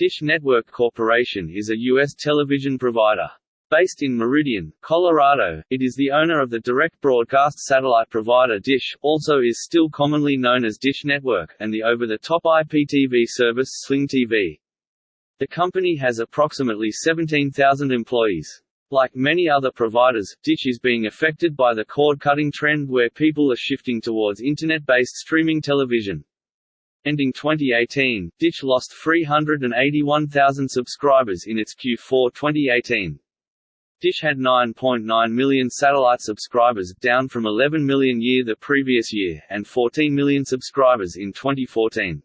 Dish Network Corporation is a U.S. television provider. Based in Meridian, Colorado, it is the owner of the direct broadcast satellite provider Dish, also is still commonly known as Dish Network, and the over-the-top IPTV service Sling TV. The company has approximately 17,000 employees. Like many other providers, Dish is being affected by the cord-cutting trend where people are shifting towards internet-based streaming television. Ending 2018, Dish lost 381,000 subscribers in its Q4 2018. Dish had 9.9 million satellite subscribers, down from 11 million year the previous year, and 14 million subscribers in 2014.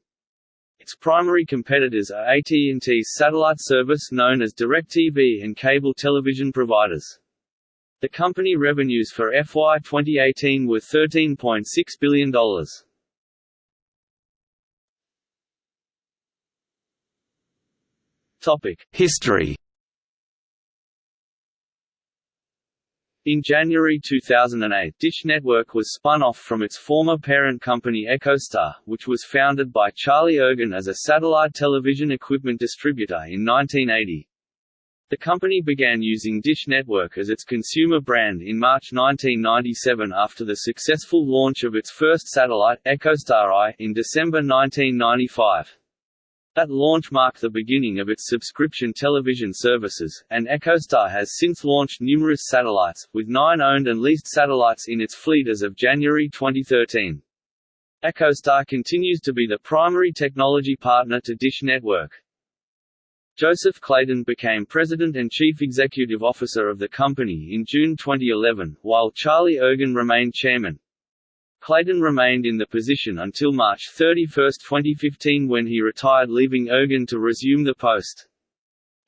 Its primary competitors are AT&T's satellite service known as DirecTV and cable television providers. The company revenues for FY 2018 were $13.6 billion. History In January 2008, Dish Network was spun off from its former parent company EchoStar, which was founded by Charlie Ergen as a satellite television equipment distributor in 1980. The company began using Dish Network as its consumer brand in March 1997 after the successful launch of its first satellite, EchoStar I, in December 1995. That launch marked the beginning of its subscription television services, and EchoStar has since launched numerous satellites, with nine owned and leased satellites in its fleet as of January 2013. EchoStar continues to be the primary technology partner to Dish Network. Joseph Clayton became president and chief executive officer of the company in June 2011, while Charlie Ergen remained chairman. Clayton remained in the position until March 31, 2015 when he retired leaving Ergen to resume the post.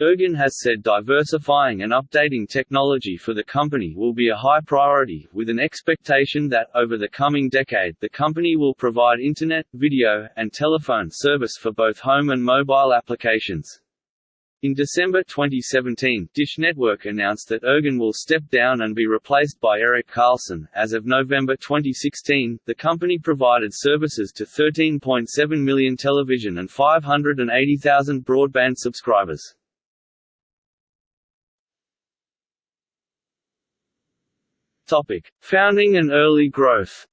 Ergen has said diversifying and updating technology for the company will be a high priority, with an expectation that, over the coming decade, the company will provide Internet, video, and telephone service for both home and mobile applications. In December 2017, Dish Network announced that Ergen will step down and be replaced by Erik Carlson. As of November 2016, the company provided services to 13.7 million television and 580,000 broadband subscribers. Topic: Founding and early growth.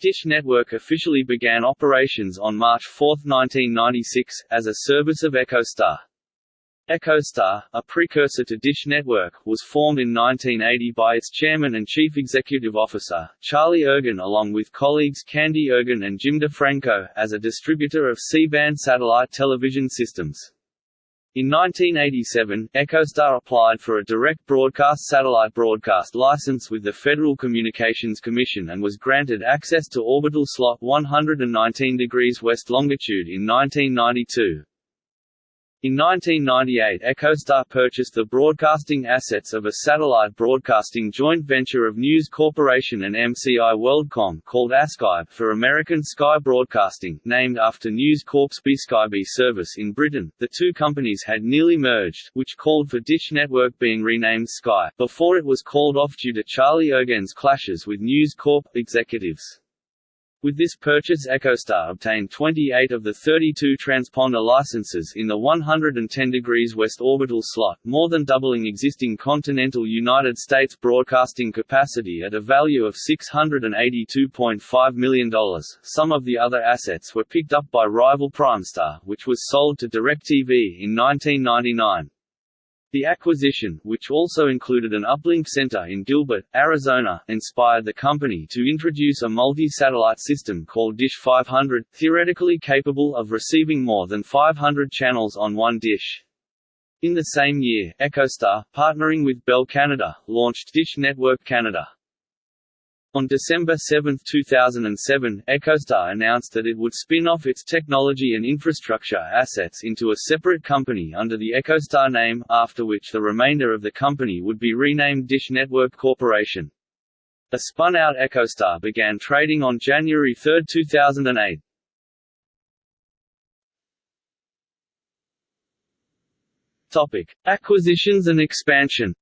Dish Network officially began operations on March 4, 1996, as a service of EchoStar. EchoStar, a precursor to Dish Network, was formed in 1980 by its chairman and chief executive officer, Charlie Ergen along with colleagues Candy Ergen and Jim DeFranco, as a distributor of C-band satellite television systems. In 1987, EchoStar applied for a direct broadcast satellite broadcast license with the Federal Communications Commission and was granted access to orbital slot 119 degrees west longitude in 1992. In 1998 EchoStar purchased the broadcasting assets of a satellite broadcasting joint venture of News Corporation and MCI WorldCom called ASkyB for American Sky Broadcasting, named after News Corp's BSkyB service in Britain. The two companies had nearly merged, which called for Dish Network being renamed Sky, before it was called off due to Charlie Ergen's clashes with News Corp executives. With this purchase EchoStar obtained 28 of the 32 transponder licenses in the 110 degrees west orbital slot, more than doubling existing continental United States broadcasting capacity at a value of $682.5 million. Some of the other assets were picked up by rival Primestar, which was sold to DirecTV in 1999. The acquisition, which also included an uplink center in Gilbert, Arizona, inspired the company to introduce a multi-satellite system called Dish 500, theoretically capable of receiving more than 500 channels on one dish. In the same year, EchoStar, partnering with Bell Canada, launched Dish Network Canada. On December 7, 2007, EchoStar announced that it would spin off its technology and infrastructure assets into a separate company under the EchoStar name, after which the remainder of the company would be renamed Dish Network Corporation. The spun-out EchoStar began trading on January 3, 2008. Topic: Acquisitions and expansion.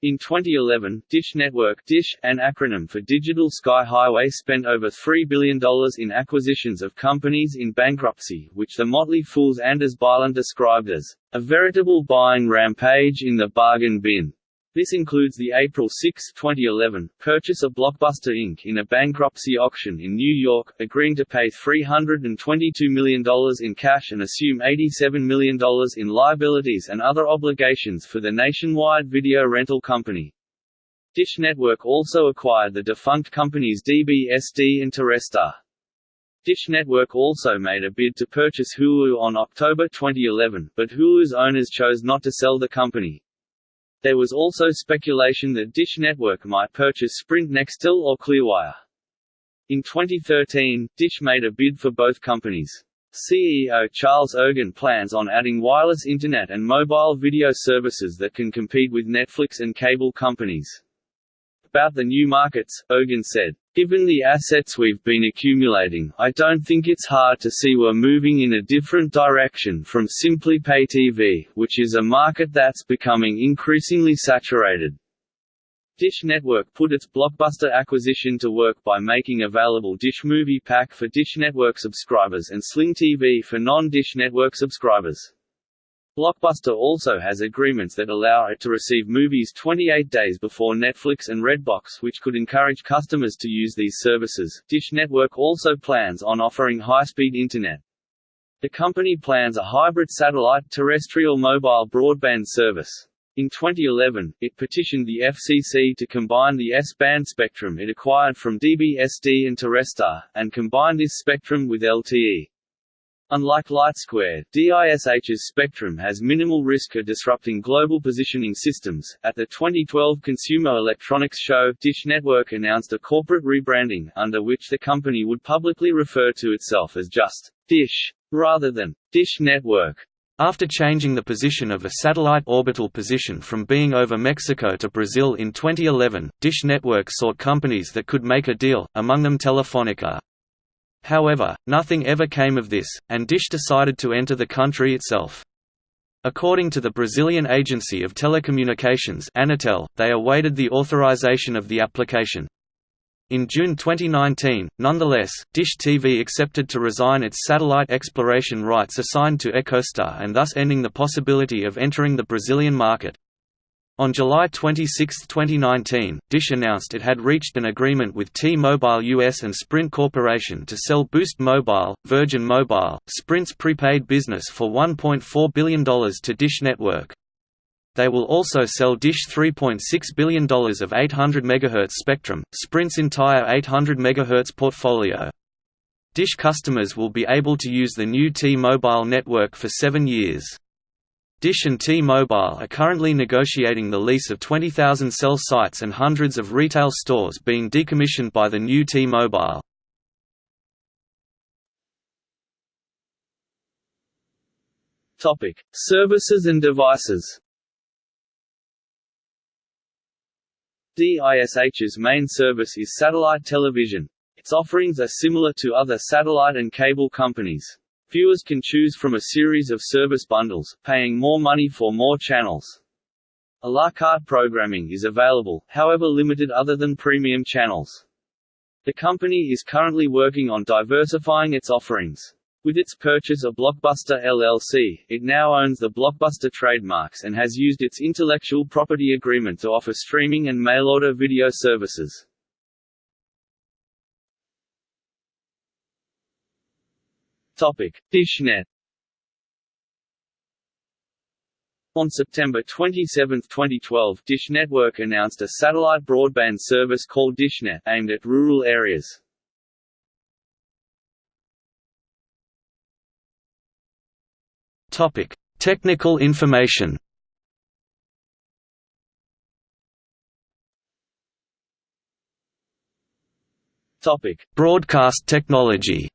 In 2011, Dish Network Dish, an acronym for Digital Sky Highway spent over $3 billion in acquisitions of companies in bankruptcy which the Motley Fool's Anders Bylund described as, "...a veritable buying rampage in the bargain bin." This includes the April 6, 2011, purchase of Blockbuster Inc. in a bankruptcy auction in New York, agreeing to pay $322 million in cash and assume $87 million in liabilities and other obligations for the nationwide video rental company. Dish Network also acquired the defunct companies DBSD and. Dish Network also made a bid to purchase Hulu on October 2011, but Hulu's owners chose not to sell the company. There was also speculation that Dish Network might purchase Sprint Nextel or Clearwire. In 2013, Dish made a bid for both companies. CEO Charles Ergen plans on adding wireless internet and mobile video services that can compete with Netflix and cable companies. About the new markets, Ergen said, Given the assets we've been accumulating, I don't think it's hard to see we're moving in a different direction from simply pay TV, which is a market that's becoming increasingly saturated. Dish Network put its Blockbuster acquisition to work by making available Dish Movie Pack for Dish Network subscribers and Sling TV for non-Dish Network subscribers. Blockbuster also has agreements that allow it to receive movies 28 days before Netflix and Redbox which could encourage customers to use these services. Dish Network also plans on offering high-speed internet. The company plans a hybrid satellite terrestrial mobile broadband service. In 2011, it petitioned the FCC to combine the S-band spectrum it acquired from DBSD and Terrestar, and combine this spectrum with LTE. Unlike LightSquared, DISH's spectrum has minimal risk of disrupting global positioning systems. At the 2012 Consumer Electronics Show, Dish Network announced a corporate rebranding, under which the company would publicly refer to itself as just Dish, rather than Dish Network. After changing the position of a satellite orbital position from being over Mexico to Brazil in 2011, Dish Network sought companies that could make a deal, among them Telefonica. However, nothing ever came of this, and Dish decided to enter the country itself. According to the Brazilian Agency of Telecommunications Anatel, they awaited the authorization of the application. In June 2019, nonetheless, Dish TV accepted to resign its satellite exploration rights assigned to EchoStar and thus ending the possibility of entering the Brazilian market. On July 26, 2019, Dish announced it had reached an agreement with T-Mobile US and Sprint Corporation to sell Boost Mobile, Virgin Mobile, Sprint's prepaid business for $1.4 billion to Dish Network. They will also sell Dish $3.6 billion of 800 MHz spectrum, Sprint's entire 800 MHz portfolio. Dish customers will be able to use the new T-Mobile network for seven years. Dish and T-Mobile are currently negotiating the lease of 20,000 cell sites and hundreds of retail stores being decommissioned by the new T-Mobile. Topic: Services and devices DISH's main service is satellite television. Its offerings are similar to other satellite and cable companies. Viewers can choose from a series of service bundles, paying more money for more channels. A la carte programming is available, however limited other than premium channels. The company is currently working on diversifying its offerings. With its purchase of Blockbuster LLC, it now owns the Blockbuster trademarks and has used its intellectual property agreement to offer streaming and mail-order video services. Topic: Dishnet. On September 27, 2012 Dish Network announced a satellite broadband service called DishNet, aimed at rural areas. Topic: Technical information. Topic: Broadcast technology.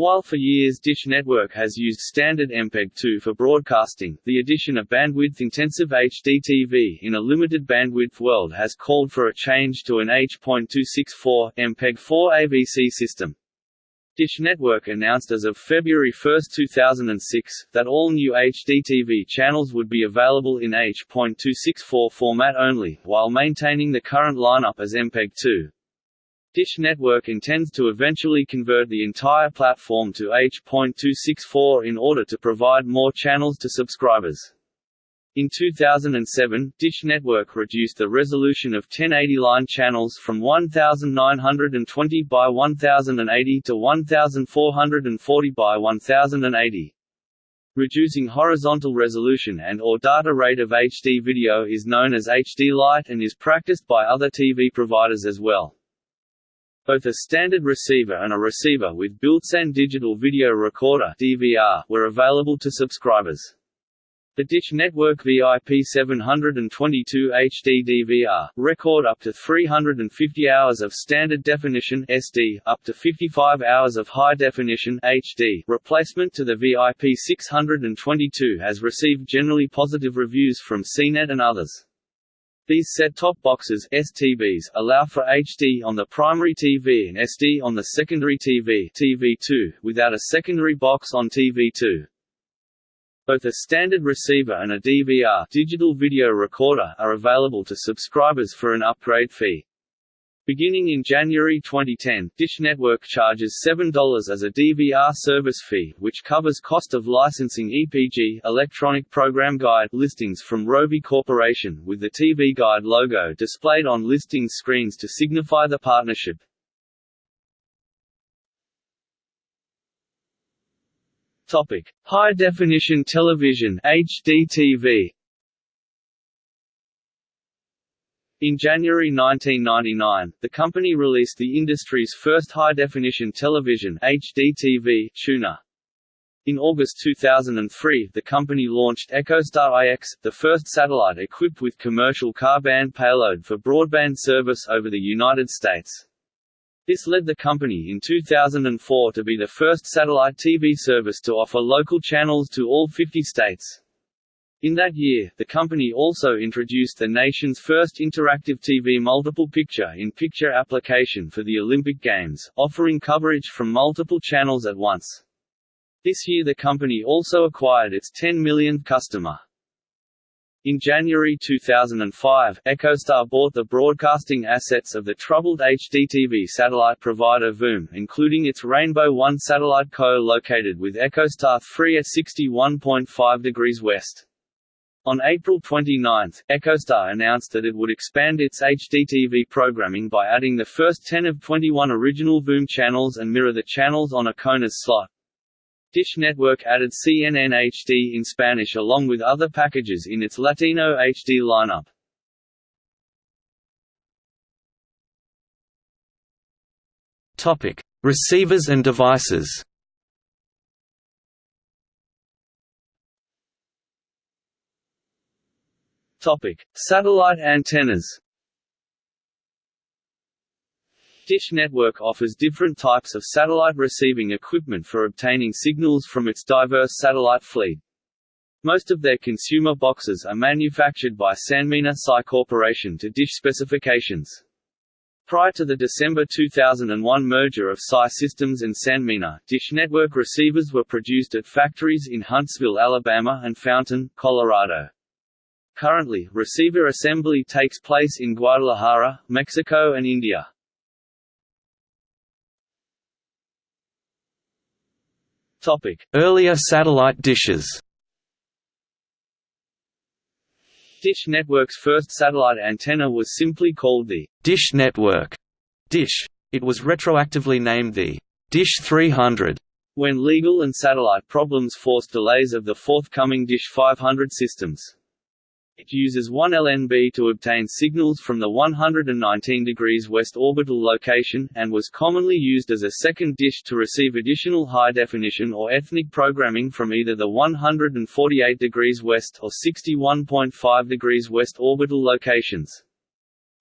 While for years Dish Network has used standard MPEG-2 for broadcasting, the addition of bandwidth-intensive HDTV in a limited bandwidth world has called for a change to an H.264 MPEG-4 AVC system. Dish Network announced as of February 1, 2006, that all new HDTV channels would be available in H.264 format only, while maintaining the current lineup as MPEG-2. Dish Network intends to eventually convert the entire platform to H.264 in order to provide more channels to subscribers. In 2007, Dish Network reduced the resolution of 1080 line channels from 1920 by 1080 to 1440 by 1080. Reducing horizontal resolution and or data rate of HD video is known as HD Light and is practiced by other TV providers as well. Both a standard receiver and a receiver with built-in digital video recorder (DVR) were available to subscribers. The Dish Network VIP 722 HD DVR record up to 350 hours of standard definition SD, up to 55 hours of high definition HD replacement to the VIP 622 has received generally positive reviews from CNET and others. These set-top boxes STBs allow for HD on the primary TV and SD on the secondary TV TV2, without a secondary box on TV2. Both a standard receiver and a DVR digital video recorder are available to subscribers for an upgrade fee. Beginning in January 2010, Dish Network charges $7 as a DVR service fee, which covers cost of licensing EPG Electronic Program Guide listings from Rovi Corporation, with the TV Guide logo displayed on listing screens to signify the partnership. Topic: High Definition Television (HDTV). In January 1999, the company released the industry's first high-definition television HDTV tuner. In August 2003, the company launched EchoStar IX, the first satellite equipped with commercial Ka-band payload for broadband service over the United States. This led the company in 2004 to be the first satellite TV service to offer local channels to all 50 states. In that year, the company also introduced the nation's first interactive TV multiple picture-in-picture application for the Olympic Games, offering coverage from multiple channels at once. This year the company also acquired its 10 millionth customer. In January 2005, EchoStar bought the broadcasting assets of the troubled HDTV satellite provider VOOM, including its Rainbow One satellite co-located with EchoStar 3 at 61.5 degrees west. On April 29, EchoStar announced that it would expand its HDTV programming by adding the first 10 of 21 original VOOM channels and mirror the channels on a CONUS slot. Dish Network added CNN HD in Spanish along with other packages in its Latino HD lineup. Topic: Receivers and devices. Topic: Satellite antennas. Dish Network offers different types of satellite receiving equipment for obtaining signals from its diverse satellite fleet. Most of their consumer boxes are manufactured by Sanmina SCI Corporation to Dish specifications. Prior to the December 2001 merger of SCI Systems and Sanmina, Dish Network receivers were produced at factories in Huntsville, Alabama and Fountain, Colorado. Currently, receiver assembly takes place in Guadalajara, Mexico and India. Topic: Earlier satellite dishes. Dish Network's first satellite antenna was simply called the Dish Network Dish. It was retroactively named the Dish 300 when legal and satellite problems forced delays of the forthcoming Dish 500 systems. It uses 1 LNB to obtain signals from the 119 degrees west orbital location, and was commonly used as a second dish to receive additional high-definition or ethnic programming from either the 148 degrees west or 61.5 degrees west orbital locations.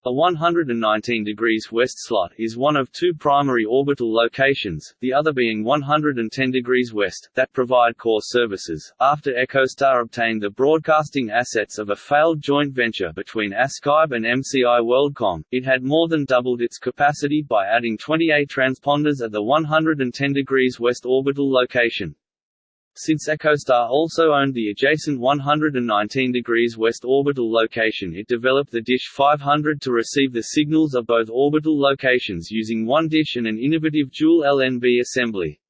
A 119 degrees west slot is one of two primary orbital locations, the other being 110 degrees west, that provide core services. After EchoStar obtained the broadcasting assets of a failed joint venture between ASkyB and MCI WorldCom, it had more than doubled its capacity by adding 28 transponders at the 110 degrees west orbital location. Since EchoStar also owned the adjacent 119 degrees west orbital location it developed the Dish 500 to receive the signals of both orbital locations using one dish and an innovative dual LNB assembly.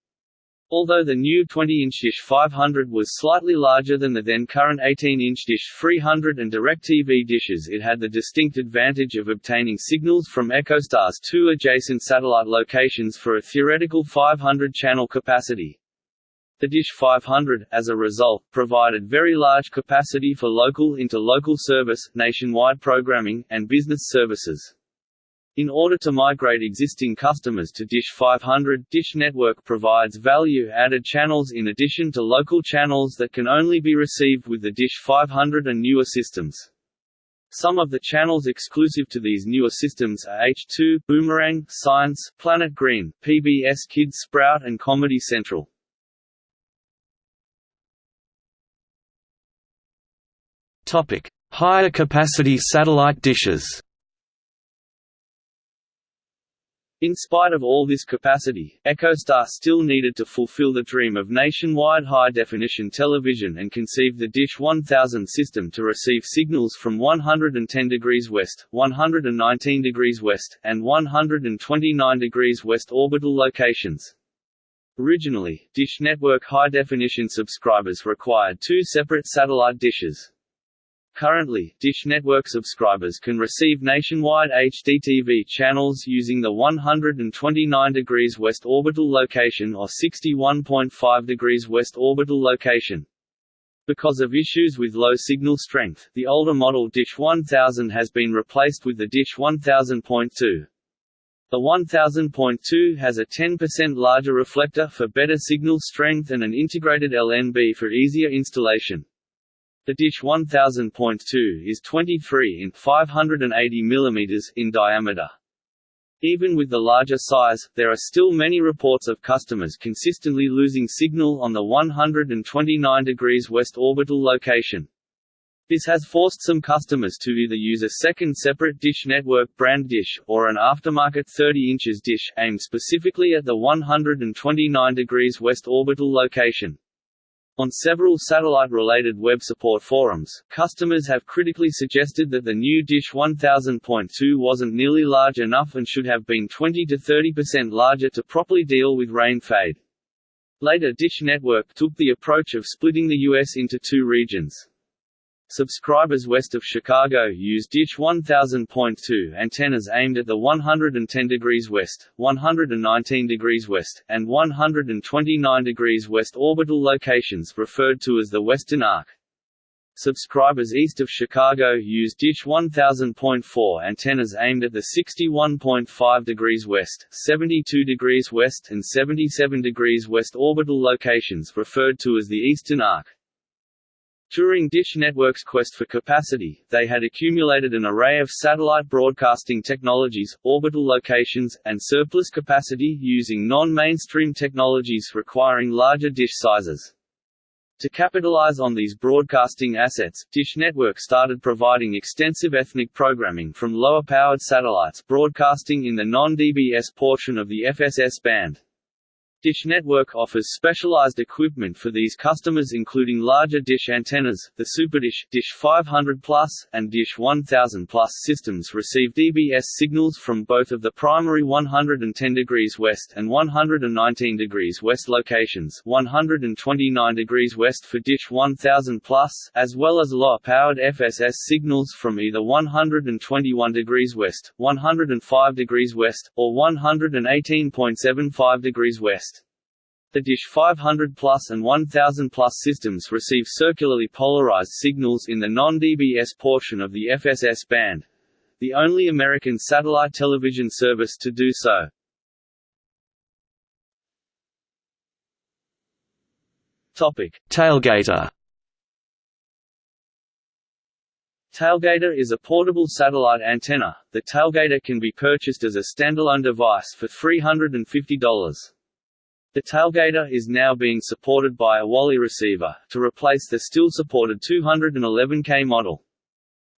Although the new 20-inch Dish 500 was slightly larger than the then current 18-inch Dish 300 and DirecTV dishes it had the distinct advantage of obtaining signals from EchoStar's two adjacent satellite locations for a theoretical 500-channel capacity. The Dish 500, as a result, provided very large capacity for local into interlocal service, nationwide programming, and business services. In order to migrate existing customers to Dish 500, Dish Network provides value-added channels in addition to local channels that can only be received with the Dish 500 and newer systems. Some of the channels exclusive to these newer systems are H2, Boomerang, Science, Planet Green, PBS Kids Sprout and Comedy Central. Topic: Higher capacity satellite dishes. In spite of all this capacity, EchoStar still needed to fulfill the dream of nationwide high-definition television and conceive the Dish 1000 system to receive signals from 110 degrees west, 119 degrees west, and 129 degrees west orbital locations. Originally, Dish Network high-definition subscribers required two separate satellite dishes. Currently, Dish Network subscribers can receive nationwide HDTV channels using the 129 degrees west orbital location or 61.5 degrees west orbital location. Because of issues with low signal strength, the older model Dish 1000 has been replaced with the Dish 1000.2. The 1000.2 has a 10% larger reflector for better signal strength and an integrated LNB for easier installation. The dish 1000.2 is 23 in 580 mm in diameter. Even with the larger size, there are still many reports of customers consistently losing signal on the 129 degrees west orbital location. This has forced some customers to either use a second separate Dish Network brand dish, or an aftermarket 30 inches dish, aimed specifically at the 129 degrees west orbital location. On several satellite-related web support forums, customers have critically suggested that the new Dish 1000.2 wasn't nearly large enough and should have been 20–30% larger to properly deal with rain fade. Later Dish Network took the approach of splitting the U.S. into two regions. Subscribers west of Chicago use Dish 1000.2 antennas aimed at the 110 degrees west, 119 degrees west, and 129 degrees west orbital locations referred to as the Western Arc. Subscribers east of Chicago use Dish 1000.4 antennas aimed at the 61.5 degrees west, 72 degrees west and 77 degrees west orbital locations referred to as the Eastern Arc. During Dish Network's quest for capacity, they had accumulated an array of satellite broadcasting technologies, orbital locations, and surplus capacity using non-mainstream technologies requiring larger dish sizes. To capitalize on these broadcasting assets, Dish Network started providing extensive ethnic programming from lower-powered satellites broadcasting in the non-DBS portion of the FSS band. Dish Network offers specialized equipment for these customers including larger dish antennas, the SuperDish, Dish 500 Plus, and Dish 1000 Plus systems receive DBS signals from both of the primary 110 degrees west and 119 degrees west locations 129 degrees west for Dish 1000 Plus, as well as low-powered FSS signals from either 121 degrees west, 105 degrees west, or 118.75 degrees west. The Dish 500 Plus and 1000 Plus systems receive circularly polarized signals in the non-DBS portion of the FSS band the only American satellite television service to do so. Topic: Tailgater Tailgater is a portable satellite antenna. The Tailgater can be purchased as a standalone device for $350. The Tailgater is now being supported by a Wally receiver, to replace the still supported 211K model.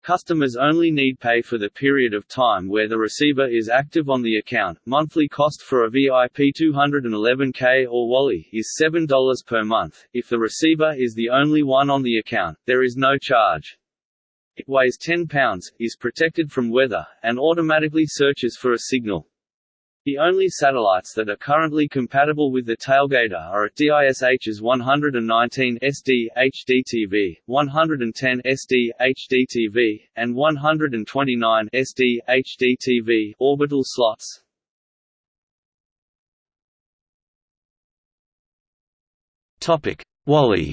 Customers only need pay for the period of time where the receiver is active on the account. Monthly cost for a VIP 211K or Wally is $7 per month. If the receiver is the only one on the account, there is no charge. It weighs 10 pounds, is protected from weather, and automatically searches for a signal. The only satellites that are currently compatible with the tailgater are at DISH's 119 SD HDTV, 110 SD HDTV, and 129 SD HDTV orbital slots. Topic: Wally.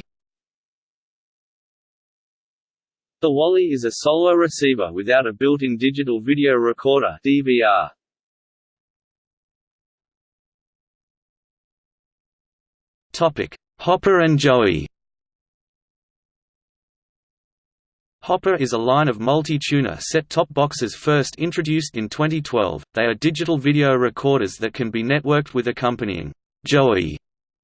The Wally is a solo receiver without a built-in digital video recorder (DVR). Hopper and Joey. Hopper is a line of multi-tuner set-top boxes first introduced in 2012. They are digital video recorders that can be networked with accompanying Joey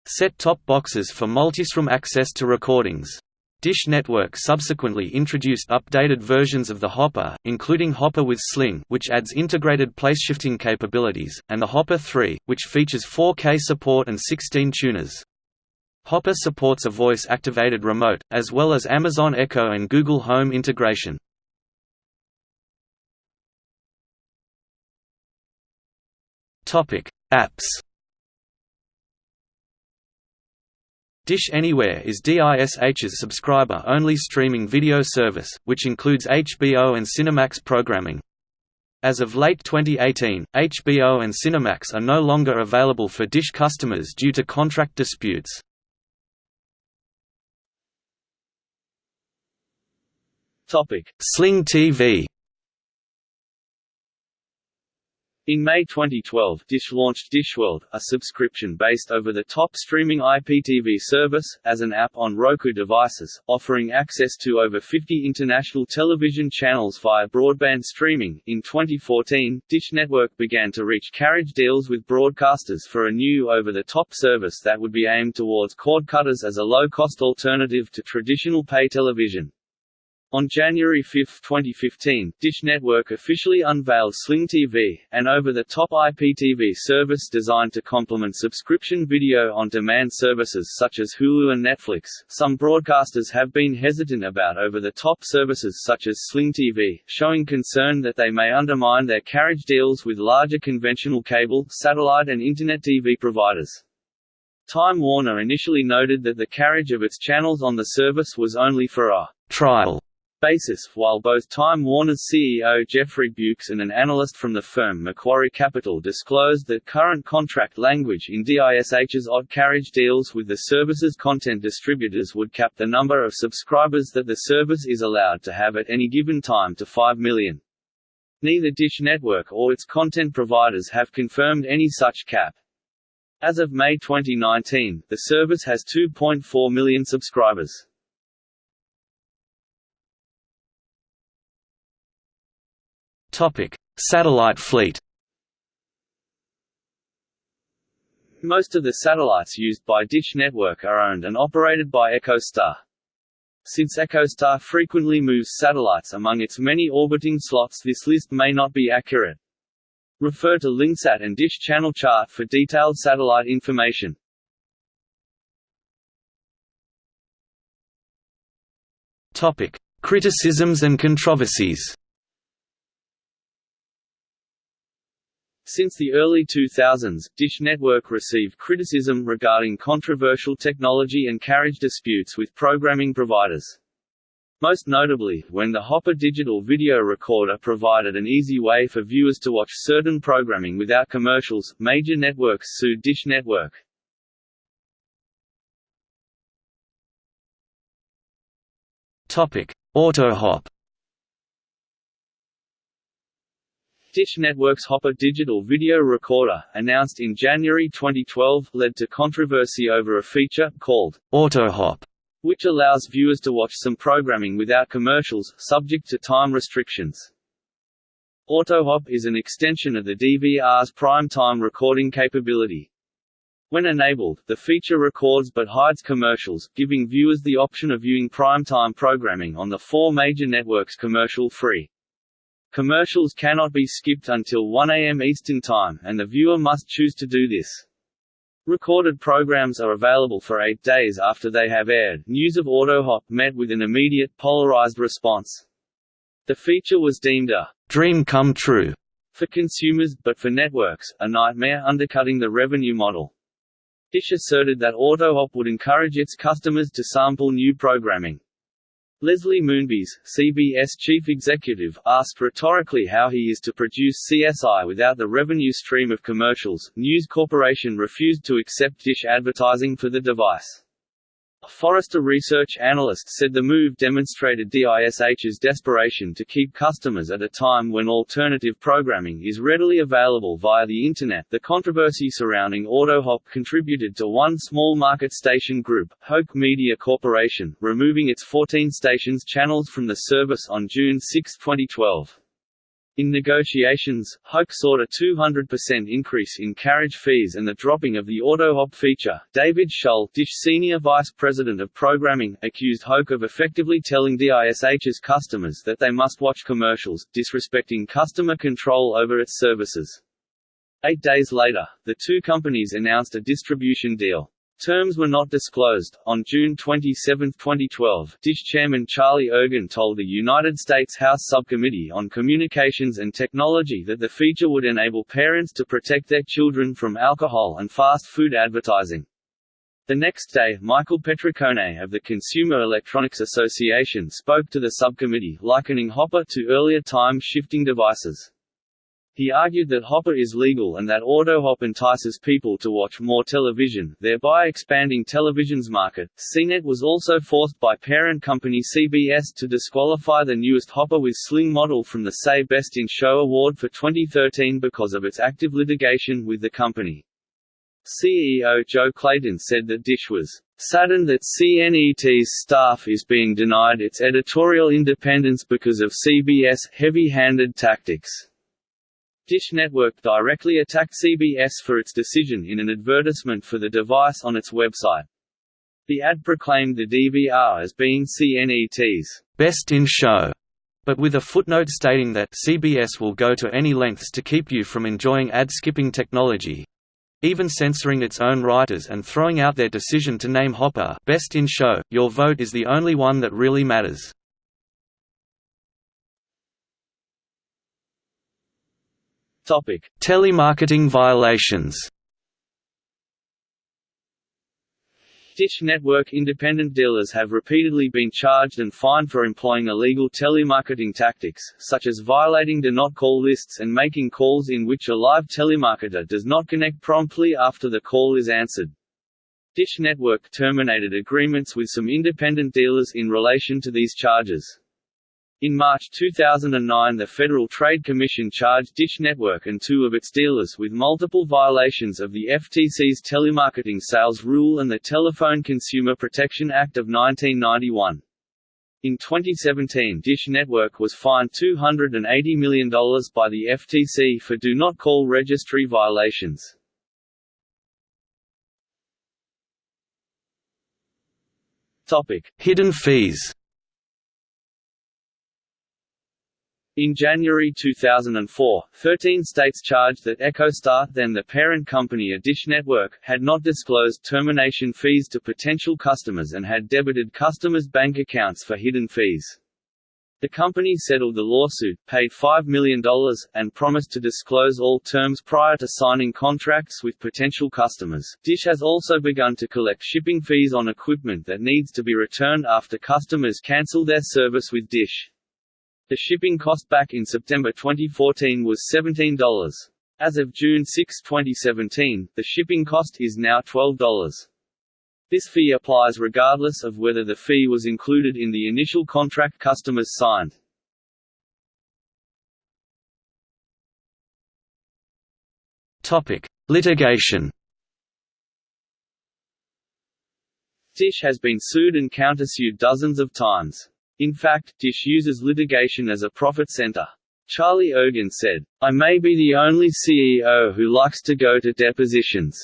set-top boxes for multistream access to recordings. Dish Network subsequently introduced updated versions of the Hopper, including Hopper with Sling which adds integrated placeshifting capabilities, and the Hopper 3, which features 4K support and 16 tuners. Hopper supports a voice-activated remote, as well as Amazon Echo and Google Home integration. Apps Dish Anywhere is DISH's subscriber-only streaming video service, which includes HBO and Cinemax programming. As of late 2018, HBO and Cinemax are no longer available for Dish customers due to contract disputes. Topic: Sling TV. In May 2012, Dish launched DishWorld, a subscription-based over-the-top streaming IPTV service, as an app on Roku devices, offering access to over 50 international television channels via broadband streaming. In 2014, Dish Network began to reach carriage deals with broadcasters for a new over-the-top service that would be aimed towards cord cutters as a low-cost alternative to traditional pay television. On January 5, 2015, Dish Network officially unveiled Sling TV, an over-the-top IPTV service designed to complement subscription video on demand services such as Hulu and Netflix. Some broadcasters have been hesitant about over-the-top services such as Sling TV, showing concern that they may undermine their carriage deals with larger conventional cable, satellite and internet TV providers. Time Warner initially noted that the carriage of its channels on the service was only for a trial basis, while both Time Warner's CEO Jeffrey Bewkes and an analyst from the firm Macquarie Capital disclosed that current contract language in DISH's odd carriage deals with the service's content distributors would cap the number of subscribers that the service is allowed to have at any given time to 5 million. Neither Dish Network or its content providers have confirmed any such cap. As of May 2019, the service has 2.4 million subscribers. Topic: Satellite fleet. Most of the satellites used by Dish Network are owned and operated by EchoStar. Since EchoStar frequently moves satellites among its many orbiting slots this list may not be accurate. Refer to LyngSat and Dish channel chart for detailed satellite information. Topic: Criticisms and controversies. Since the early 2000s, Dish Network received criticism regarding controversial technology and carriage disputes with programming providers. Most notably, when the Hopper digital video recorder provided an easy way for viewers to watch certain programming without commercials, major networks sued Dish Network. AutoHop Dish Network's Hopper digital video recorder, announced in January 2012, led to controversy over a feature, called AutoHop, which allows viewers to watch some programming without commercials, subject to time restrictions. AutoHop is an extension of the DVR's prime-time recording capability. When enabled, the feature records but hides commercials, giving viewers the option of viewing prime-time programming on the four major networks commercial-free. Commercials cannot be skipped until 1 a.m. Eastern Time, and the viewer must choose to do this. Recorded programs are available for eight days after they have aired. News of AutoHop met with an immediate polarized response. The feature was deemed a dream come true for consumers, but for networks, a nightmare undercutting the revenue model. Dish asserted that AutoHop would encourage its customers to sample new programming. Leslie Moonves, CBS chief executive, asked rhetorically how he is to produce CSI without the revenue stream of commercials. News Corporation refused to accept Dish advertising for the device. A Forrester research analyst said the move demonstrated DISH's desperation to keep customers at a time when alternative programming is readily available via the Internet. The controversy surrounding AutoHop contributed to one small market station group, Hoak Media Corporation, removing its 14 stations channels from the service on June 6, 2012. In negotiations, Hoak sought a 200% increase in carriage fees and the dropping of the AutoHop feature. David Shull, Dish Senior Vice President of Programming, accused Hoak of effectively telling DISH's customers that they must watch commercials, disrespecting customer control over its services. Eight days later, the two companies announced a distribution deal. Terms were not disclosed. On June 27, 2012, DISH chairman Charlie Ergen told the United States House Subcommittee on Communications and Technology that the feature would enable parents to protect their children from alcohol and fast food advertising. The next day, Michael Petricone of the Consumer Electronics Association spoke to the subcommittee, likening Hopper to earlier time-shifting devices. He argued that Hopper is legal and that AutoHop entices people to watch more television, thereby expanding television's market. CNET was also forced by parent company CBS to disqualify the newest Hopper with Sling model from the Say Best in Show award for 2013 because of its active litigation with the company. CEO Joe Clayton said that Dish was saddened that CNET's staff is being denied its editorial independence because of CBS' heavy-handed tactics. Dish Network directly attacked CBS for its decision in an advertisement for the device on its website. The ad proclaimed the DVR as being CNET's best in show, but with a footnote stating that CBS will go to any lengths to keep you from enjoying ad-skipping technology, even censoring its own writers and throwing out their decision to name Hopper best in show. Your vote is the only one that really matters. Topic: Telemarketing violations. Dish Network independent dealers have repeatedly been charged and fined for employing illegal telemarketing tactics, such as violating do not call lists and making calls in which a live telemarketer does not connect promptly after the call is answered. Dish Network terminated agreements with some independent dealers in relation to these charges. In March 2009 the Federal Trade Commission charged Dish Network and two of its dealers with multiple violations of the FTC's telemarketing sales rule and the Telephone Consumer Protection Act of 1991. In 2017 Dish Network was fined $280 million by the FTC for do not call registry violations. Hidden fees In January 2004, 13 states charged that EchoStar, then the parent company of Dish Network, had not disclosed termination fees to potential customers and had debited customers' bank accounts for hidden fees. The company settled the lawsuit, paid $5 million, and promised to disclose all terms prior to signing contracts with potential customers. Dish has also begun to collect shipping fees on equipment that needs to be returned after customers cancel their service with Dish. The shipping cost back in September 2014 was $17. As of June 6, 2017, the shipping cost is now $12. This fee applies regardless of whether the fee was included in the initial contract customers signed. Topic: Litigation Dish has been sued and countersued dozens of times. In fact, Dish uses litigation as a profit center. Charlie Ergen said, I may be the only CEO who likes to go to depositions.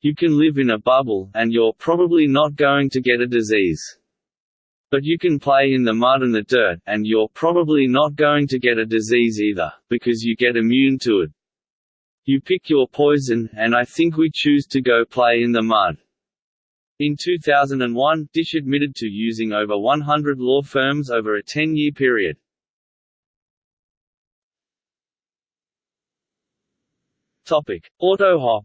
You can live in a bubble, and you're probably not going to get a disease. But you can play in the mud and the dirt, and you're probably not going to get a disease either, because you get immune to it. You pick your poison, and I think we choose to go play in the mud. In 2001, Dish admitted to using over 100 law firms over a 10-year period. Topic: AutoHop.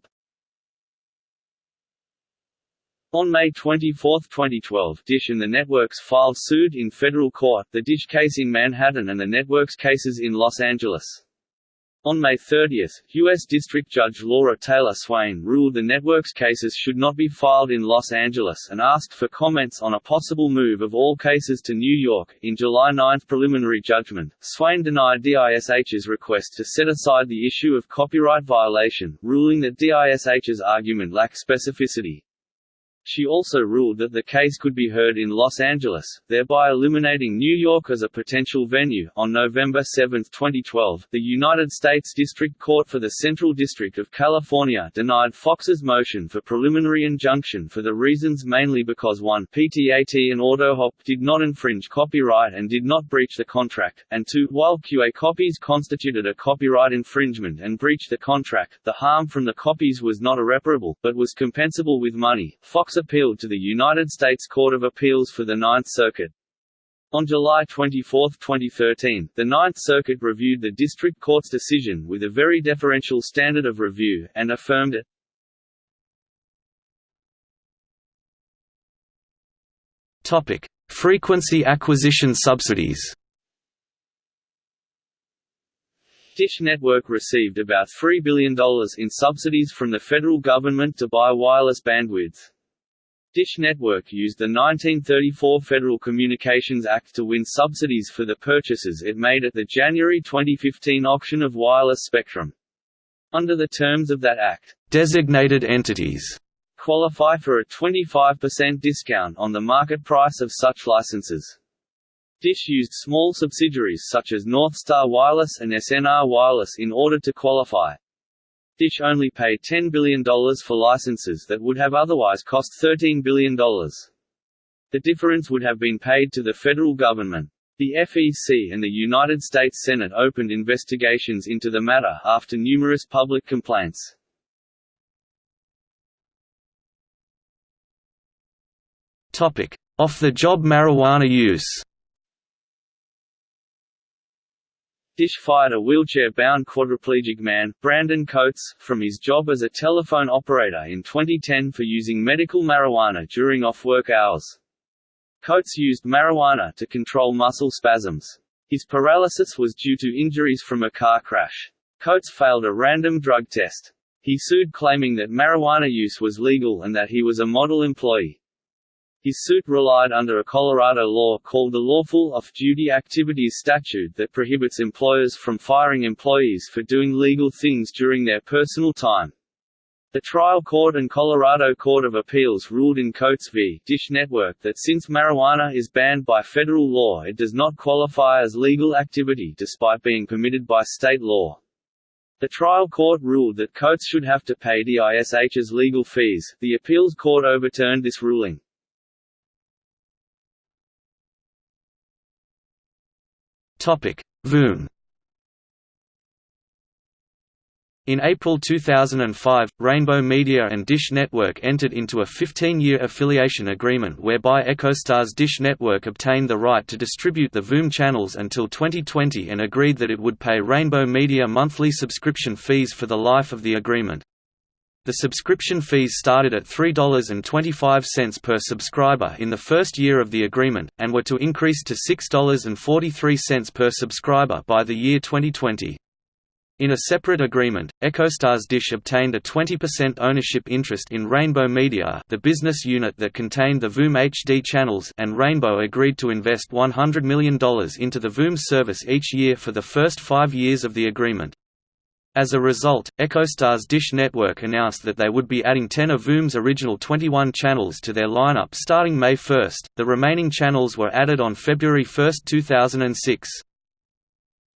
On May 24, 2012, Dish and the networks filed suit in federal court, the Dish case in Manhattan and the networks cases in Los Angeles. On May 30, U.S. District Judge Laura Taylor Swain ruled the network's cases should not be filed in Los Angeles and asked for comments on a possible move of all cases to New York. In July 9 preliminary judgment, Swain denied DISH's request to set aside the issue of copyright violation, ruling that DISH's argument lacked specificity. She also ruled that the case could be heard in Los Angeles, thereby eliminating New York as a potential venue. On November 7, 2012, the United States District Court for the Central District of California denied Fox's motion for preliminary injunction for the reasons mainly because 1 PTAT and AutoHop did not infringe copyright and did not breach the contract, and 2 while QA copies constituted a copyright infringement and breached the contract, the harm from the copies was not irreparable, but was compensable with money. Fox appealed to the United States Court of Appeals for the Ninth Circuit. On July 24, 2013, the Ninth Circuit reviewed the District Court's decision with a very deferential standard of review, and affirmed it. Topic: Frequency acquisition subsidies. Dish Network received about $3 billion in subsidies from the federal government to buy wireless bandwidth. Dish Network used the 1934 Federal Communications Act to win subsidies for the purchases it made at the January 2015 auction of wireless spectrum. Under the terms of that act, designated entities qualify for a 25% discount on the market price of such licenses. Dish used small subsidiaries such as Northstar Wireless and SNR Wireless in order to qualify. Dish only paid $10 billion for licenses that would have otherwise cost $13 billion. The difference would have been paid to the federal government. The FCC and the United States Senate opened investigations into the matter after numerous public complaints. Off-the-job marijuana use Dish fired a wheelchair-bound quadriplegic man, Brandon Coates, from his job as a telephone operator in 2010 for using medical marijuana during off-work hours. Coates used marijuana to control muscle spasms. His paralysis was due to injuries from a car crash. Coates failed a random drug test. He sued claiming that marijuana use was legal and that he was a model employee. His suit relied under a Colorado law called the Lawful Off-Duty Activities Statute that prohibits employers from firing employees for doing legal things during their personal time. The trial court and Colorado Court of Appeals ruled in Coates v. Dish Network that since marijuana is banned by federal law it does not qualify as legal activity despite being permitted by state law. The trial court ruled that Coates should have to pay DISH's legal fees. The appeals court overturned this ruling. Voom In April 2005, Rainbow Media and Dish Network entered into a 15-year affiliation agreement whereby EchoStar's Dish Network obtained the right to distribute the Voom channels until 2020 and agreed that it would pay Rainbow Media monthly subscription fees for the life of the agreement. The subscription fees started at $3.25 per subscriber in the first year of the agreement, and were to increase to $6.43 per subscriber by the year 2020. In a separate agreement, EchoStar's Dish obtained a 20% ownership interest in Rainbow Media the business unit that contained the Voom HD channels and Rainbow agreed to invest $100 million into the Voom service each year for the first five years of the agreement. As a result, EchoStar's Dish Network announced that they would be adding 10 of VOOM's original 21 channels to their lineup starting May 1. The remaining channels were added on February 1, 2006.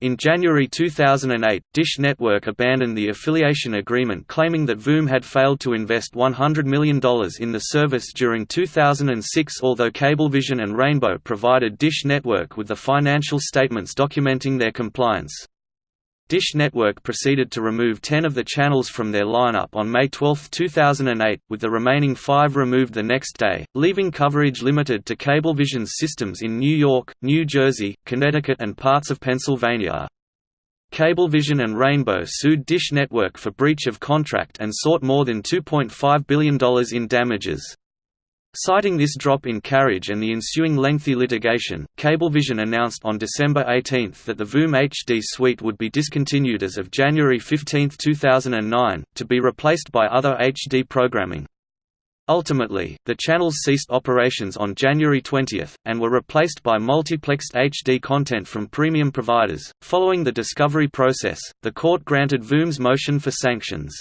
In January 2008, Dish Network abandoned the affiliation agreement claiming that VOOM had failed to invest $100 million in the service during 2006 although Cablevision and Rainbow provided Dish Network with the financial statements documenting their compliance. Dish Network proceeded to remove 10 of the channels from their lineup on May 12, 2008, with the remaining five removed the next day, leaving coverage limited to Cablevision's systems in New York, New Jersey, Connecticut and parts of Pennsylvania. Cablevision and Rainbow sued Dish Network for breach of contract and sought more than $2.5 billion in damages. Citing this drop in carriage and the ensuing lengthy litigation, Cablevision announced on December 18 that the VOOM HD suite would be discontinued as of January 15, 2009, to be replaced by other HD programming. Ultimately, the channels ceased operations on January 20, and were replaced by multiplexed HD content from premium providers. Following the discovery process, the court granted VOOM's motion for sanctions.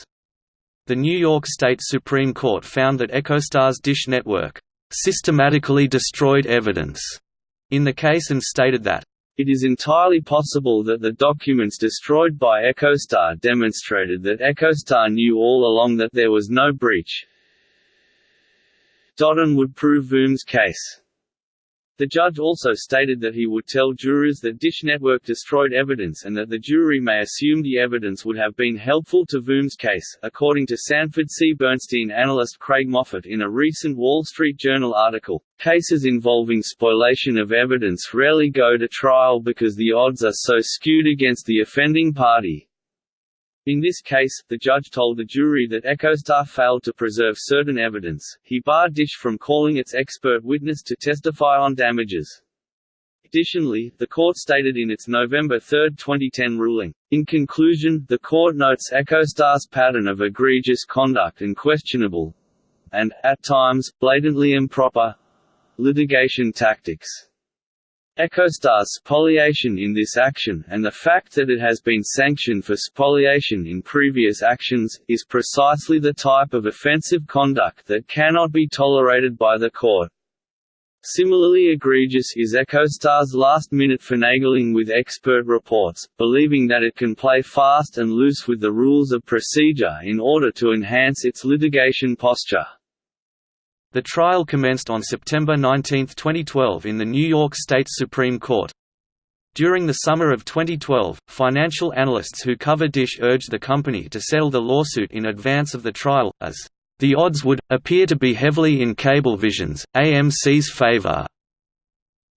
The New York State Supreme Court found that EchoStar's Dish Network systematically destroyed evidence in the case and stated that it is entirely possible that the documents destroyed by EchoStar demonstrated that EchoStar knew all along that there was no breach. Dodden would prove VOOM's case. The judge also stated that he would tell jurors that Dish Network destroyed evidence and that the jury may assume the evidence would have been helpful to VOOM's case, according to Sanford C. Bernstein analyst Craig Moffett in a recent Wall Street Journal article. Cases involving spoliation of evidence rarely go to trial because the odds are so skewed against the offending party. In this case, the judge told the jury that EchoStar failed to preserve certain evidence. He barred Dish from calling its expert witness to testify on damages. Additionally, the court stated in its November 3, 2010 ruling, In conclusion, the court notes EchoStar's pattern of egregious conduct and questionable and, at times, blatantly improper litigation tactics. EchoStar's spoliation in this action, and the fact that it has been sanctioned for spoliation in previous actions, is precisely the type of offensive conduct that cannot be tolerated by the court. Similarly egregious is EchoStar's last-minute finagling with expert reports, believing that it can play fast and loose with the rules of procedure in order to enhance its litigation posture. The trial commenced on September 19, 2012 in the New York State Supreme Court. During the summer of 2012, financial analysts who cover Dish urged the company to settle the lawsuit in advance of the trial, as the odds would appear to be heavily in Cablevision's, AMC's favor.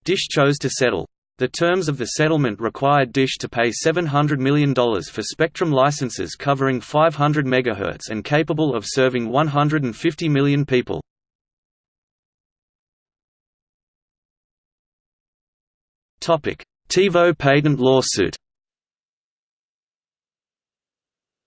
Dish chose to settle. The terms of the settlement required Dish to pay $700 million for spectrum licenses covering 500 MHz and capable of serving 150 million people. TiVo patent lawsuit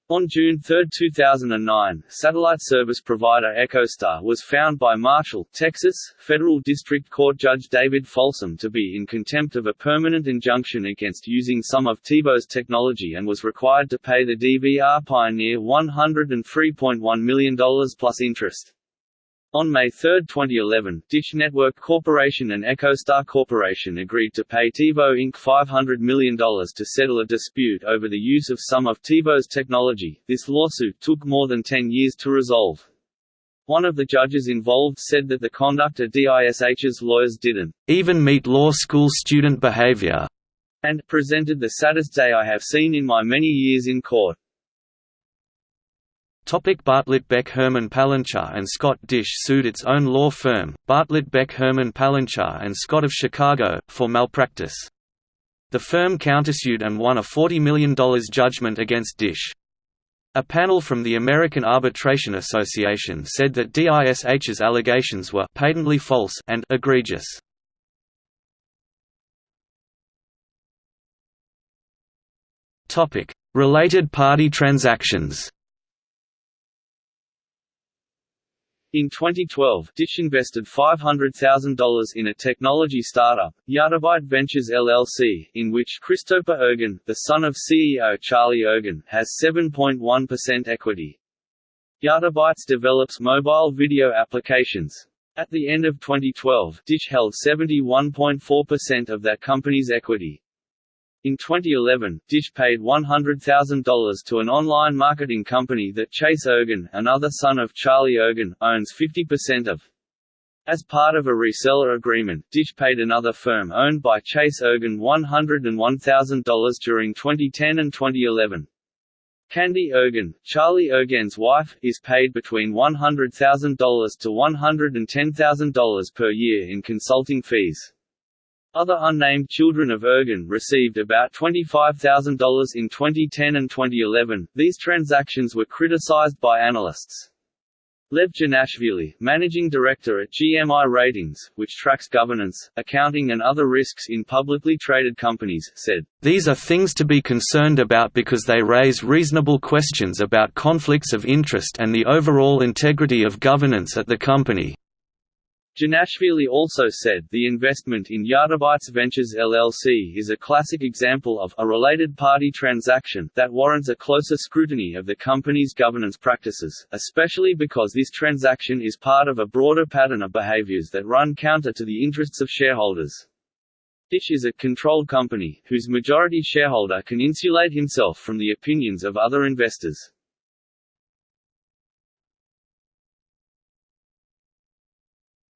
On June 3, 2009, satellite service provider EchoStar was found by Marshall, Texas, Federal District Court Judge David Folsom to be in contempt of a permanent injunction against using some of TiVo's technology and was required to pay the DVR pioneer $103.1 million plus interest. On May 3, 2011, Dish Network Corporation and EchoStar Corporation agreed to pay TiVo Inc. $500 million to settle a dispute over the use of some of TiVo's technology. This lawsuit took more than 10 years to resolve. One of the judges involved said that the conduct of DISH's lawyers didn't even meet law school student behavior and presented the saddest day I have seen in my many years in court. Topic Bartlit Beck Herman Palenchar and Scott Dish sued its own law firm, Bartlit Beck Herman Palenchar and Scott of Chicago, for malpractice. The firm countersued and won a $40 million judgment against Dish. A panel from the American Arbitration Association said that DISH's allegations were patently false and egregious. Related party transactions. In 2012, Dish invested $500,000 in a technology startup, Yottabyte Ventures LLC, in which Christopher Ergen, the son of CEO Charlie Ergen, has 7.1% equity. Yottabytes develops mobile video applications. At the end of 2012, Dish held 71.4% of that company's equity. In 2011, Dish paid $100,000 to an online marketing company that Chase Ergen, another son of Charlie Ergen, owns 50% of. As part of a reseller agreement, Dish paid another firm owned by Chase Ergen $101,000 during 2010 and 2011. Candy Ergen, Charlie Ergen's wife, is paid between $100,000 to $110,000 per year in consulting fees. Other unnamed children of Ergen received about $25,000 in 2010 and 2011. These transactions were criticized by analysts. Lev Janashvili, managing director at GMI Ratings, which tracks governance, accounting and other risks in publicly traded companies, said, These are things to be concerned about because they raise reasonable questions about conflicts of interest and the overall integrity of governance at the company. Janashvili also said, the investment in Yottabytes Ventures LLC is a classic example of a related party transaction that warrants a closer scrutiny of the company's governance practices, especially because this transaction is part of a broader pattern of behaviors that run counter to the interests of shareholders. Dish is a controlled company, whose majority shareholder can insulate himself from the opinions of other investors.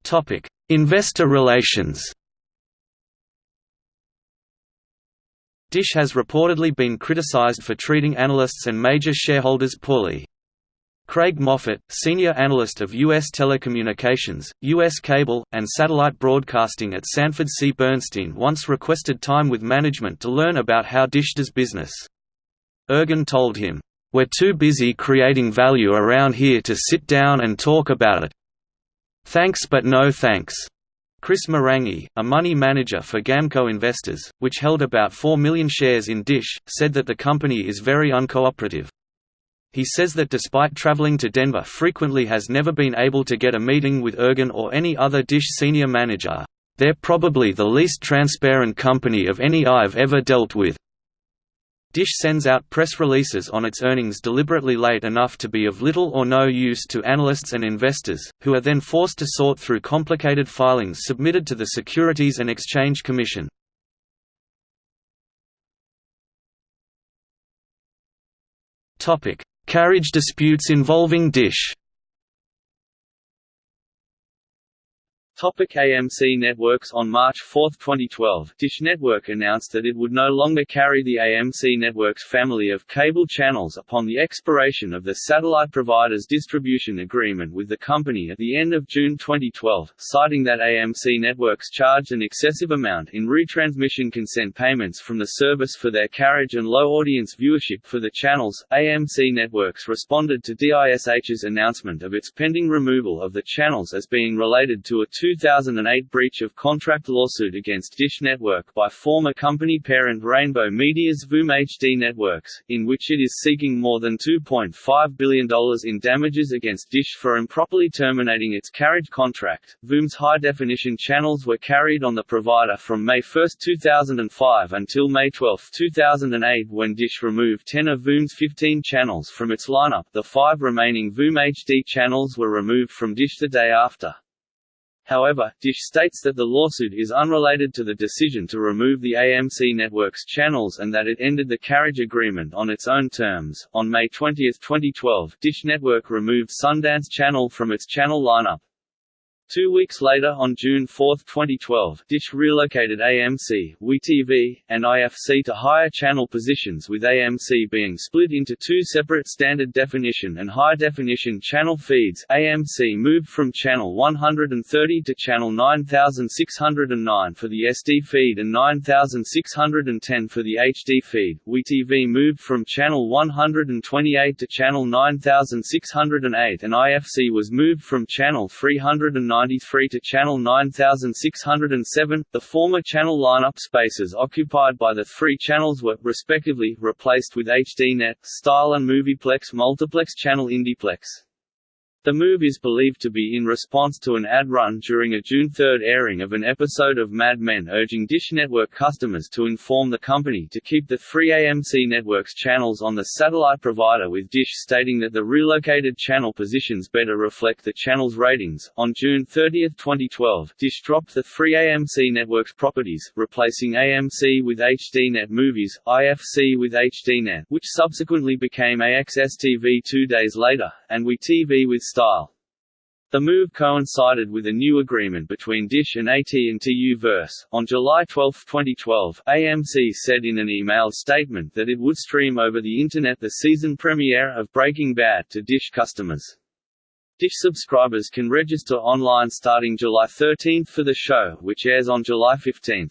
Topic: Investor relations. Dish has reportedly been criticized for treating analysts and major shareholders poorly. Craig Moffett, senior analyst of U.S. telecommunications, U.S. cable, and satellite broadcasting at Sanford C. Bernstein once requested time with management to learn about how Dish does business. Ergen told him, "'We're too busy creating value around here to sit down and talk about it. Thanks but no thanks. Chris Marangi, a money manager for Gamco Investors, which held about 4 million shares in Dish, said that the company is very uncooperative. He says that despite traveling to Denver frequently has never been able to get a meeting with Ergen or any other Dish senior manager. They're probably the least transparent company of any I've ever dealt with. Dish sends out press releases on its earnings deliberately late enough to be of little or no use to analysts and investors, who are then forced to sort through complicated filings submitted to the Securities and Exchange Commission. Carriage disputes involving Dish Topic AMC Networks On March 4, 2012, Dish Network announced that it would no longer carry the AMC Networks family of cable channels upon the expiration of the satellite provider's distribution agreement with the company at the end of June 2012, citing that AMC Networks charged an excessive amount in retransmission consent payments from the service for their carriage and low audience viewership for the channels. AMC Networks responded to DISH's announcement of its pending removal of the channels as being related to a 2008 breach of contract lawsuit against Dish Network by former company parent Rainbow Media's Voom HD Networks, in which it is seeking more than $2.5 billion in damages against Dish for improperly terminating its carriage contract. Voom's high-definition channels were carried on the provider from May 1, 2005 until May 12, 2008 when Dish removed 10 of Voom's 15 channels from its lineup. The five remaining Voom HD channels were removed from Dish the day after. However, Dish states that the lawsuit is unrelated to the decision to remove the AMC network's channels and that it ended the carriage agreement on its own terms. On May 20, 2012, Dish Network removed Sundance Channel from its channel lineup. Two weeks later on June 4, 2012, Dish relocated AMC, WeTV, and IFC to higher channel positions with AMC being split into two separate standard definition and high definition channel feeds AMC moved from channel 130 to channel 9609 for the SD feed and 9610 for the HD feed. WeTV moved from channel 128 to channel 9608 and IFC was moved from channel 309 93 to Channel 9607. The former channel lineup spaces occupied by the three channels were, respectively, replaced with HDNet, Style and Movieplex Multiplex Channel Indieplex. The move is believed to be in response to an ad run during a June 3 airing of an episode of Mad Men urging Dish Network customers to inform the company to keep the three AMC Networks channels on the satellite provider with Dish stating that the relocated channel positions better reflect the channel's ratings. On June 30, 2012, Dish dropped the three AMC Networks properties, replacing AMC with HDNet Movies, IFC with HDNet, which subsequently became AXS TV two days later, and WE TV with style. The move coincided with a new agreement between Dish and AT&T Uverse. On July 12, 2012, AMC said in an email statement that it would stream over the Internet the season premiere of Breaking Bad to Dish customers. Dish subscribers can register online starting July 13 for the show, which airs on July 15.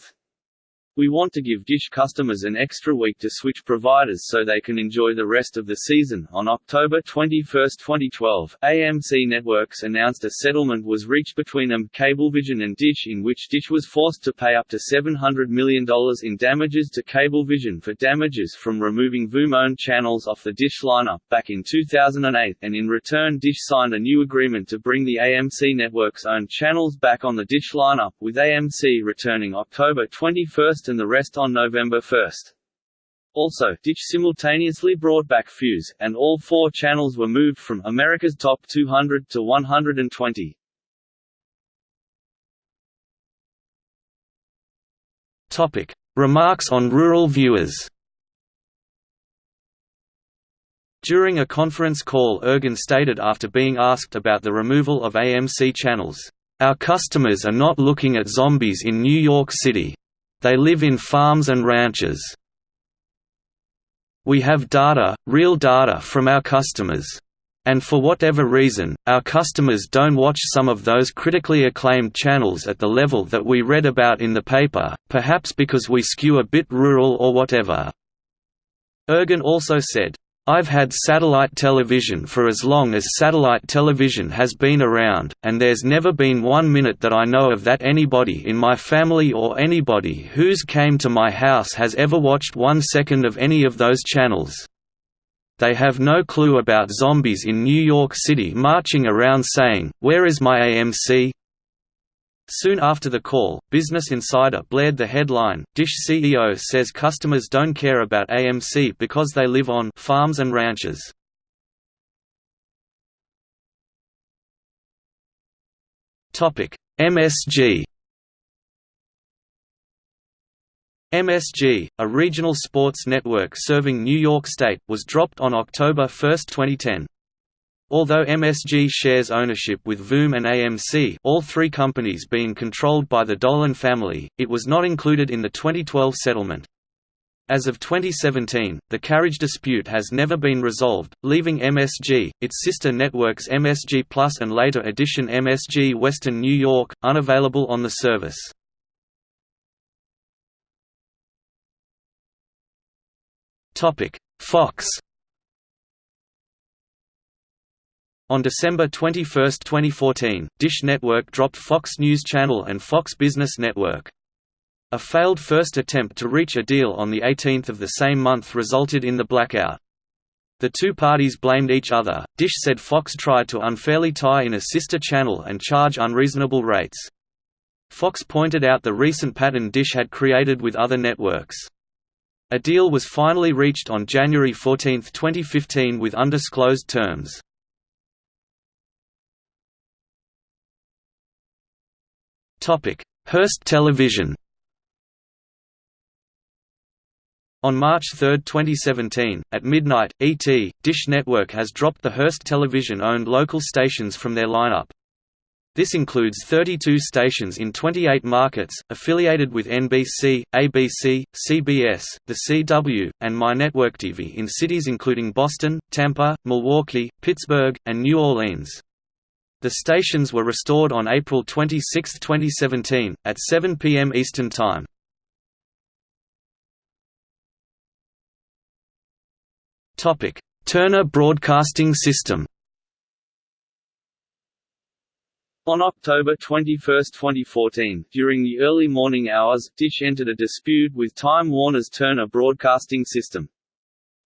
We want to give Dish customers an extra week to switch providers so they can enjoy the rest of the season. On October 21, 2012, AMC Networks announced a settlement was reached between them, Cablevision and Dish in which Dish was forced to pay up to $700 million in damages to Cablevision for damages from removing Voom-owned channels off the Dish lineup back in 2008 and in return Dish signed a new agreement to bring the AMC Networks owned channels back on the Dish lineup, with AMC returning October 21 and the rest on November 1. Also, Dish simultaneously brought back Fuse, and all four channels were moved from America's Top 200 to 120. Topic: Remarks on rural viewers. During a conference call Ergen stated after being asked about the removal of AMC channels, "Our customers are not looking at zombies in New York City. They live in farms and ranches. We have data, real data from our customers. And for whatever reason, our customers don't watch some of those critically acclaimed channels at the level that we read about in the paper, perhaps because we skew a bit rural or whatever." Ergen also said, I've had satellite television for as long as satellite television has been around, and there's never been one minute that I know of that anybody in my family or anybody who's came to my house has ever watched one second of any of those channels. They have no clue about zombies in New York City marching around saying, where is my AMC? Soon after the call, Business Insider blared the headline, Dish CEO says customers don't care about AMC because they live on farms and ranches. MSG MSG, a regional sports network serving New York State, was dropped on October 1, 2010. Although MSG shares ownership with Voom and AMC all three companies being controlled by the Dolan family, it was not included in the 2012 settlement. As of 2017, the carriage dispute has never been resolved, leaving MSG, its sister networks MSG Plus and later edition MSG Western New York, unavailable on the service. Fox On December 21, 2014, Dish Network dropped Fox News Channel and Fox Business Network. A failed first attempt to reach a deal on 18 of the same month resulted in the blackout. The two parties blamed each other. Dish said Fox tried to unfairly tie in a sister channel and charge unreasonable rates. Fox pointed out the recent pattern Dish had created with other networks. A deal was finally reached on January 14, 2015 with undisclosed terms. Hearst Television On March 3, 2017, at midnight, ET, Dish Network has dropped the Hearst Television-owned local stations from their lineup. This includes 32 stations in 28 markets, affiliated with NBC, ABC, CBS, The CW, and MyNetworkTV in cities including Boston, Tampa, Milwaukee, Pittsburgh, and New Orleans. The stations were restored on April 26, 2017, at 7 p.m. Eastern Time. Turner Broadcasting System On October 21, 2014, during the early morning hours, Dish entered a dispute with Time Warner's Turner Broadcasting System.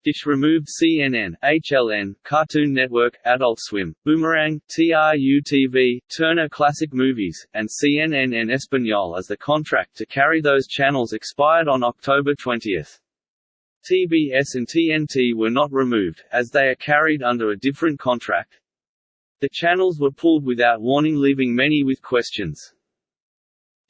Dish removed CNN, HLN, Cartoon Network, Adult Swim, Boomerang, TRU-TV, Turner Classic Movies, and CNN en Español as the contract to carry those channels expired on October 20. TBS and TNT were not removed, as they are carried under a different contract. The channels were pulled without warning leaving many with questions.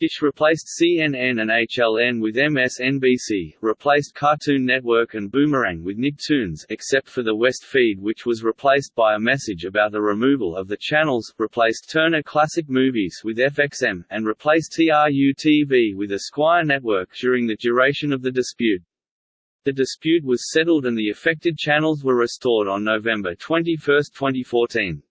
Dish replaced CNN and HLN with MSNBC, replaced Cartoon Network and Boomerang with Nicktoons except for the West feed which was replaced by a message about the removal of the channels, replaced Turner Classic Movies with FXM, and replaced TRU-TV with Esquire Network during the duration of the dispute. The dispute was settled and the affected channels were restored on November 21, 2014.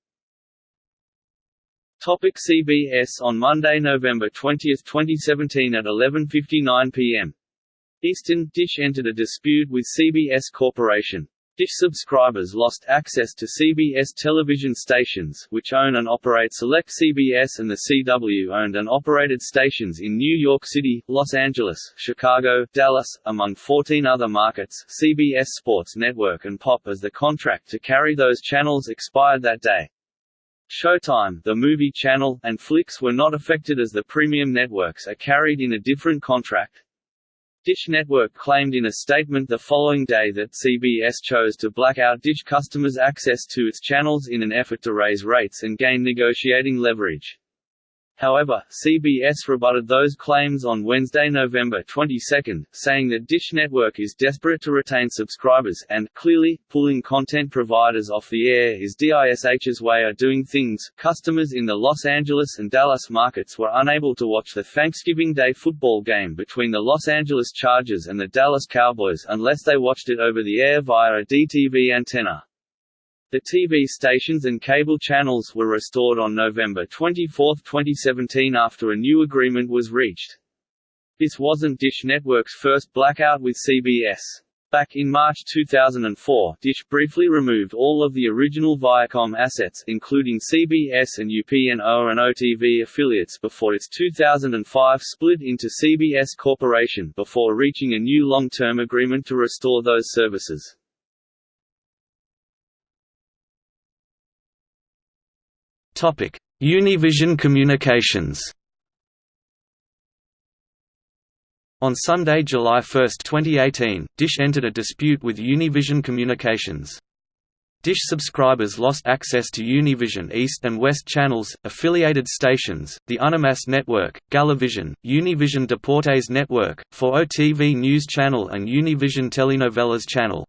Topic CBS On Monday, November 20, 2017 at 11.59 p.m. Eastern, Dish entered a dispute with CBS Corporation. Dish subscribers lost access to CBS television stations, which own and operate select CBS and the CW owned and operated stations in New York City, Los Angeles, Chicago, Dallas, among 14 other markets. CBS Sports Network and Pop as the contract to carry those channels expired that day. Showtime, the movie channel, and Flix were not affected as the premium networks are carried in a different contract. Dish Network claimed in a statement the following day that CBS chose to black out Dish customers' access to its channels in an effort to raise rates and gain negotiating leverage. However, CBS rebutted those claims on Wednesday, November 22, saying that Dish Network is desperate to retain subscribers and, clearly, pulling content providers off the air is DISH's way of doing things. Customers in the Los Angeles and Dallas markets were unable to watch the Thanksgiving Day football game between the Los Angeles Chargers and the Dallas Cowboys unless they watched it over the air via a DTV antenna. The TV stations and cable channels were restored on November 24, 2017 after a new agreement was reached. This wasn't Dish Network's first blackout with CBS. Back in March 2004, Dish briefly removed all of the original Viacom assets including CBS and UPN-O and OTV affiliates before its 2005 split into CBS Corporation before reaching a new long-term agreement to restore those services. Univision Communications. On Sunday, July 1, 2018, Dish entered a dispute with Univision Communications. Dish subscribers lost access to Univision East and West channels, affiliated stations, the Unimas network, Galavision, Univision Deportes network, ForoTV News channel and Univision Telenovelas channel.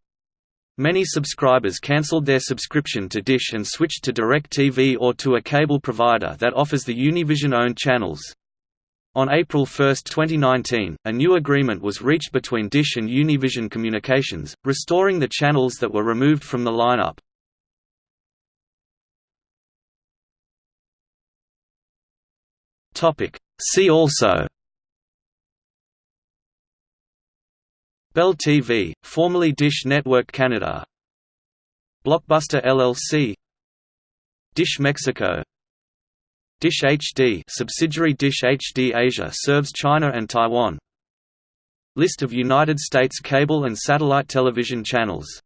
Many subscribers cancelled their subscription to Dish and switched to DirecTV or to a cable provider that offers the Univision-owned channels. On April 1, 2019, a new agreement was reached between Dish and Univision Communications, restoring the channels that were removed from the lineup. See also Bell TV, formerly Dish Network Canada. Blockbuster LLC Dish Mexico. Dish HD subsidiary Dish HD Asia serves China and Taiwan. List of United States cable and satellite television channels